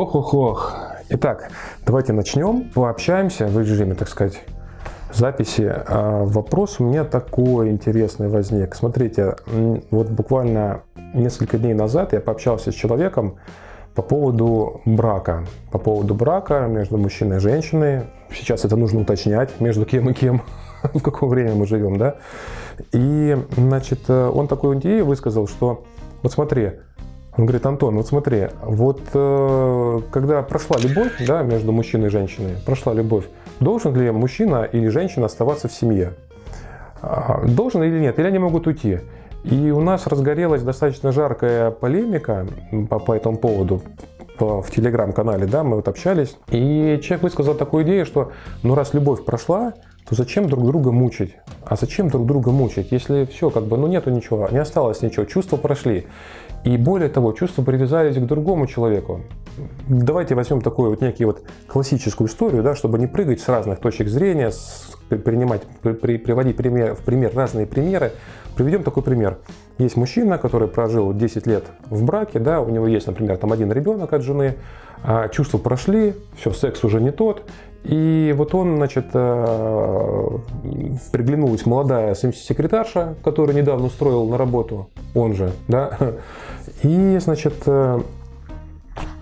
Ох-ох-ох. Итак, давайте начнем. Пообщаемся в режиме, так сказать, записи. А, вопрос у меня такой интересный возник. Смотрите, вот буквально несколько дней назад я пообщался с человеком по поводу брака. По поводу брака между мужчиной и женщиной. Сейчас это нужно уточнять, между кем и кем, в какое время мы живем, да. И, значит, он такую идею высказал, что вот смотри, он говорит, Антон, вот смотри, вот э, когда прошла любовь да, между мужчиной и женщиной, прошла любовь, должен ли мужчина или женщина оставаться в семье? А, должен или нет? Или они могут уйти? И у нас разгорелась достаточно жаркая полемика по, по этому поводу в телеграм-канале, да, мы вот общались, и человек высказал такую идею, что ну раз любовь прошла, то зачем друг друга мучить? А зачем друг друга мучить, если все, как бы, ну нету ничего, не осталось ничего, чувства прошли. И более того, чувства привязались к другому человеку. Давайте возьмем такую вот некий вот классическую историю, да, чтобы не прыгать с разных точек зрения, с, принимать, при, приводить пример, в пример разные примеры. Приведем такой пример. Есть мужчина, который прожил 10 лет в браке, да, у него есть, например, там один ребенок от жены, а чувства прошли, все, секс уже не тот, и вот он, значит, э, приглянулась молодая секретарша, которую недавно устроил на работу, он же, да, и, значит, э,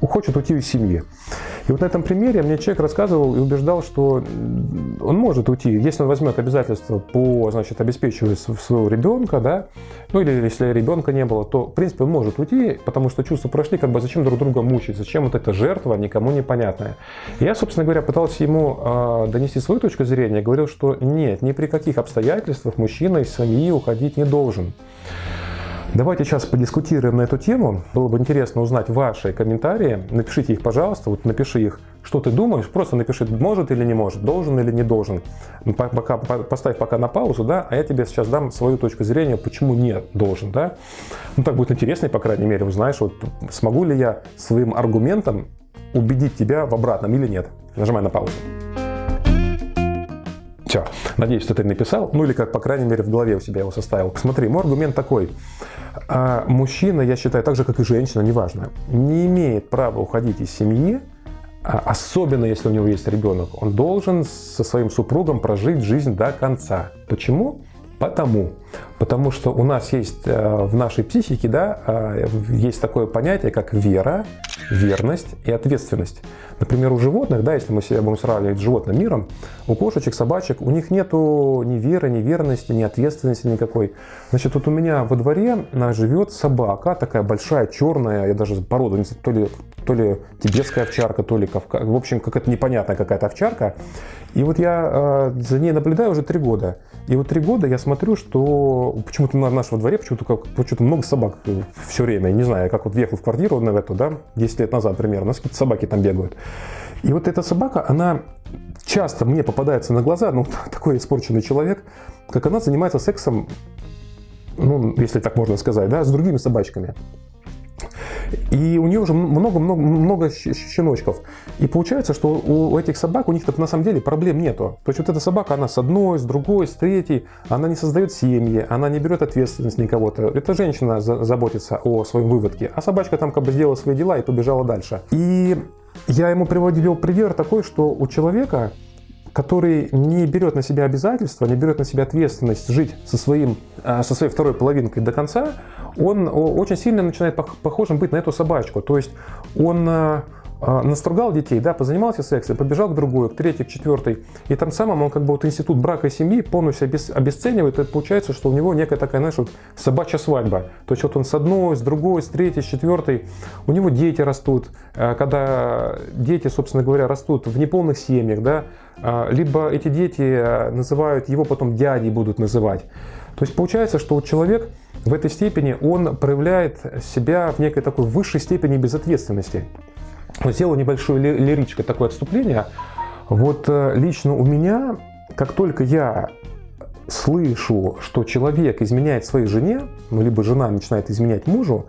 хочет уйти из семьи. И вот на этом примере мне человек рассказывал и убеждал, что он может уйти, если он возьмет обязательства по, значит, обеспечивать своего ребенка, да, ну или если ребенка не было, то, в принципе, он может уйти, потому что чувства прошли, как бы зачем друг друга мучить, зачем вот эта жертва никому непонятная. Я, собственно говоря, пытался ему э, донести свою точку зрения, говорил, что нет, ни при каких обстоятельствах мужчина из семьи уходить не должен. Давайте сейчас подискутируем на эту тему. Было бы интересно узнать ваши комментарии. Напишите их, пожалуйста. Вот напиши их, что ты думаешь. Просто напиши, может или не может, должен или не должен. Ну, пока, поставь пока на паузу, да, а я тебе сейчас дам свою точку зрения, почему не должен, да. Ну, так будет интереснее, по крайней мере, узнаешь, вот смогу ли я своим аргументом убедить тебя в обратном или нет. Нажимай на паузу. Все, надеюсь, что ты написал, ну или как, по крайней мере, в голове у себя его составил. Смотри, мой аргумент такой. А мужчина, я считаю, так же, как и женщина, неважно, не имеет права уходить из семьи, а особенно если у него есть ребенок. Он должен со своим супругом прожить жизнь до конца. Почему? Потому. Потому что у нас есть э, в нашей психике, да, э, есть такое понятие, как вера, верность и ответственность. Например, у животных, да, если мы себя будем сравнивать с животным миром, у кошечек, собачек, у них нету ни веры, ни верности, ни ответственности никакой. Значит, вот у меня во дворе живет собака, такая большая, черная, я даже породу, то ли, то ли тибетская овчарка, то ли кавка, в общем, какая-то непонятная какая-то овчарка. И вот я э, за ней наблюдаю уже три года. И вот три года я смотрю, что почему-то на нашем дворе почему-то почему много собак все время. Не знаю, как вот въехал в квартиру на эту, да, 10 лет назад примерно, у нас какие-то собаки там бегают. И вот эта собака, она часто мне попадается на глаза, ну, такой испорченный человек, как она занимается сексом, ну, если так можно сказать, да, с другими собачками. И у нее уже много-много много щеночков. И получается, что у этих собак, у них на самом деле проблем нету. То есть вот эта собака, она с одной, с другой, с третьей, она не создает семьи, она не берет ответственность никого-то. Эта женщина заботится о своем выводке, а собачка там как бы сделала свои дела и побежала дальше. И я ему приводил пример такой, что у человека который не берет на себя обязательства, не берет на себя ответственность жить со, своим, а, со своей второй половинкой до конца, он очень сильно начинает похожим быть на эту собачку. То есть он а, а, настругал детей, да, позанимался сексом, побежал к другой, к третьей, к четвертой. И там самым он как бы вот институт брака и семьи полностью обесценивает. Это получается, что у него некая такая, знаешь, вот собачья свадьба. То есть вот он с одной, с другой, с третьей, с четвертой. У него дети растут. Когда дети, собственно говоря, растут в неполных семьях, да, либо эти дети называют его потом дядей будут называть. То есть получается, что человек в этой степени он проявляет себя в некой такой высшей степени безответственности. Вот сделаю небольшую лирическое такое отступление. Вот э, лично у меня, как только я слышу, что человек изменяет своей жене, ну, либо жена начинает изменять мужу,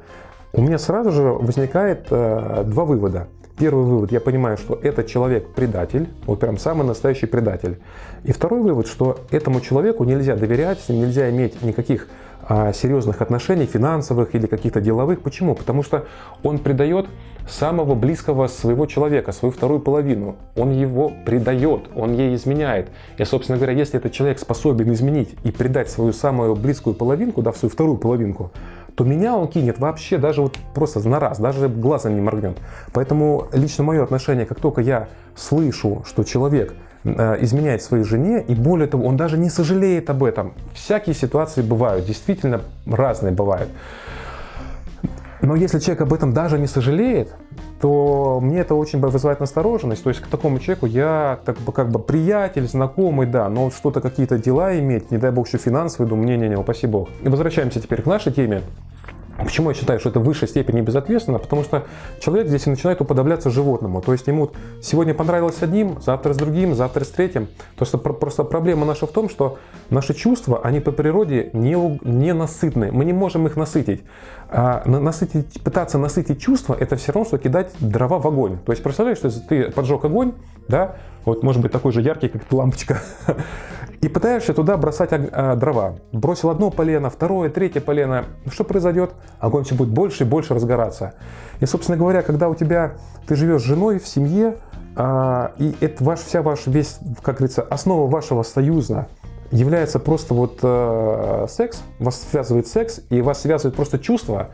у меня сразу же возникает э, два вывода – Первый вывод, я понимаю, что этот человек предатель, вот прям самый настоящий предатель. И второй вывод, что этому человеку нельзя доверять, с ним нельзя иметь никаких а, серьезных отношений, финансовых или каких-то деловых. Почему? Потому что он предает самого близкого своего человека, свою вторую половину. Он его предает, он ей изменяет. И, собственно говоря, если этот человек способен изменить и предать свою самую близкую половинку, да, свою вторую половинку, то меня он кинет вообще даже вот просто на раз, даже глазом не моргнет. Поэтому лично мое отношение, как только я слышу, что человек э, изменяет своей жене, и более того, он даже не сожалеет об этом. Всякие ситуации бывают, действительно разные бывают. Но если человек об этом даже не сожалеет, то мне это очень вызывает настороженность. То есть к такому человеку я так как бы приятель, знакомый, да, но что-то какие-то дела иметь, не дай бог еще финансовые, думаю, не-не-не, упаси бог. И возвращаемся теперь к нашей теме. Почему я считаю, что это в высшей степени безответственно? Потому что человек здесь начинает уподобляться животному. То есть ему сегодня понравилось одним, завтра с другим, завтра с третьим. То есть просто проблема наша в том, что наши чувства, они по природе не, не насытны. Мы не можем их насытить. А насытить, пытаться насытить чувства, это все равно, что кидать дрова в огонь. То есть представляешь, что ты поджег огонь, да, вот может быть такой же яркий, как лампочка, и пытаешься туда бросать а, дрова. Бросил одно полено, второе, третье полено. Что произойдет? Огонь все будет больше и больше разгораться. И, собственно говоря, когда у тебя, ты живешь с женой в семье, а, и это ваш, вся ваш весь, как говорится, основа вашего союза является просто вот э, секс, вас связывает секс, и вас связывает просто чувство,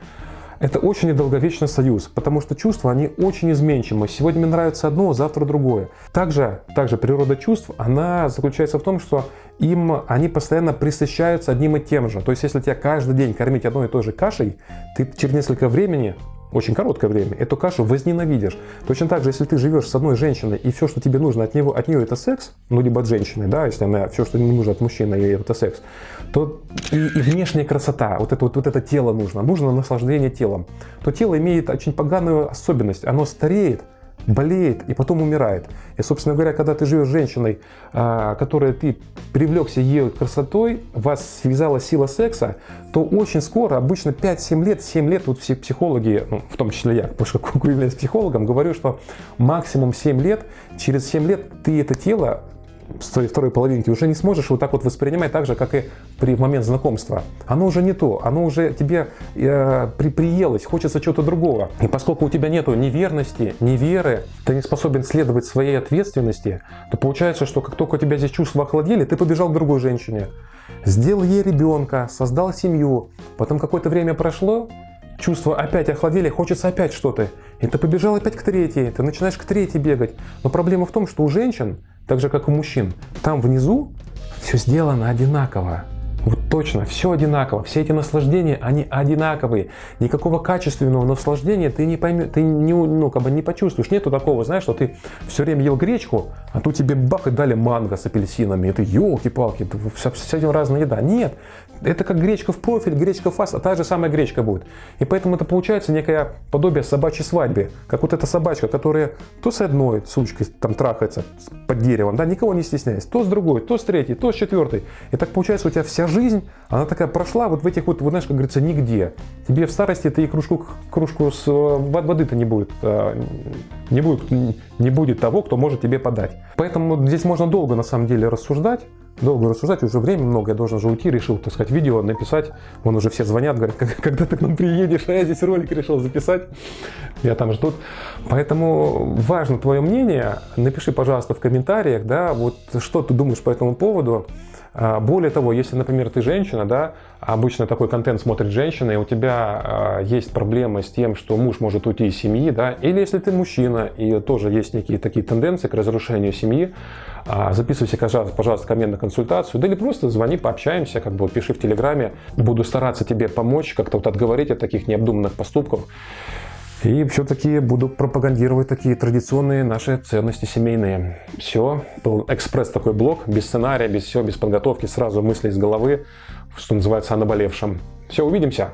это очень недолговечный союз, потому что чувства, они очень изменчивы. Сегодня мне нравится одно, завтра другое. Также, также природа чувств, она заключается в том, что им, они постоянно присыщаются одним и тем же. То есть, если тебя каждый день кормить одной и той же кашей, ты через несколько времени очень короткое время, эту кашу возненавидишь. Точно так же, если ты живешь с одной женщиной, и все, что тебе нужно от, него, от нее это секс, ну, либо от женщины, да, если она, все, что не нужно от мужчины, это секс, то и, и внешняя красота, вот это, вот, вот это тело нужно, нужно наслаждение телом, то тело имеет очень поганую особенность, оно стареет, болеет и потом умирает. И, собственно говоря, когда ты живешь с женщиной, а, которой ты привлекся ее красотой, вас связала сила секса, то очень скоро, обычно 5-7 лет, 7 лет, вот все психологи, ну, в том числе я, потому что являюсь психологом, говорю, что максимум 7 лет, через 7 лет ты это тело своей второй половинки уже не сможешь вот так вот воспринимать так же, как и при момент знакомства. Оно уже не то, оно уже тебе э, при, приелось, хочется чего-то другого. И поскольку у тебя нету ни верности, ни веры, ты не способен следовать своей ответственности, то получается, что как только у тебя здесь чувства охладели, ты побежал к другой женщине. Сделал ей ребенка, создал семью, потом какое-то время прошло, чувства опять охладели, хочется опять что-то. И ты побежал опять к третьей, ты начинаешь к третьей бегать. Но проблема в том, что у женщин так же как у мужчин. Там внизу все сделано одинаково. Вот точно, все одинаково, все эти наслаждения, они одинаковые. Никакого качественного наслаждения ты не поймешь, ты не, ну, как бы не почувствуешь. Нету такого, знаешь, что ты все время ел гречку, а тут тебе бах и дали манго с апельсинами. И ты, елки-палки, с, этим разная еда. Нет, это как гречка в профиль, гречка в фас, а та же самая гречка будет. И поэтому это получается некое подобие собачьей свадьбы. Как вот эта собачка, которая то с одной сучкой там трахается под деревом, да, никого не стесняясь, то с другой, то с третьей, то с четвертой. И так получается у тебя вся она такая прошла вот в этих вот, вот знаешь, как говорится, нигде. Тебе в старости ты и кружку, кружку с воды-то не будет, а, не будет, не будет того, кто может тебе подать. Поэтому здесь можно долго на самом деле рассуждать, долго рассуждать, уже время много, я должен же уйти, решил, так сказать, видео написать. Вон уже все звонят, говорят, когда ты к нам приедешь, а я здесь ролик решил записать. Я там ждут. Поэтому важно твое мнение. Напиши, пожалуйста, в комментариях, да, вот что ты думаешь по этому поводу. А, более того, если, например, ты женщина, да, обычно такой контент смотрит женщина, и у тебя а, есть проблемы с тем, что муж может уйти из семьи, да, или если ты мужчина, и тоже есть некие такие тенденции к разрушению семьи, а, записывайся, пожалуйста, ко мне на консультацию, да или просто звони, пообщаемся, как бы пиши в Телеграме, буду стараться тебе помочь, как-то вот отговорить от таких необдуманных поступков. И все-таки буду пропагандировать такие традиционные наши ценности семейные. Все, был экспресс такой блок, без сценария, без всего, без подготовки, сразу мысли из головы, что называется, о наболевшем. Все, увидимся!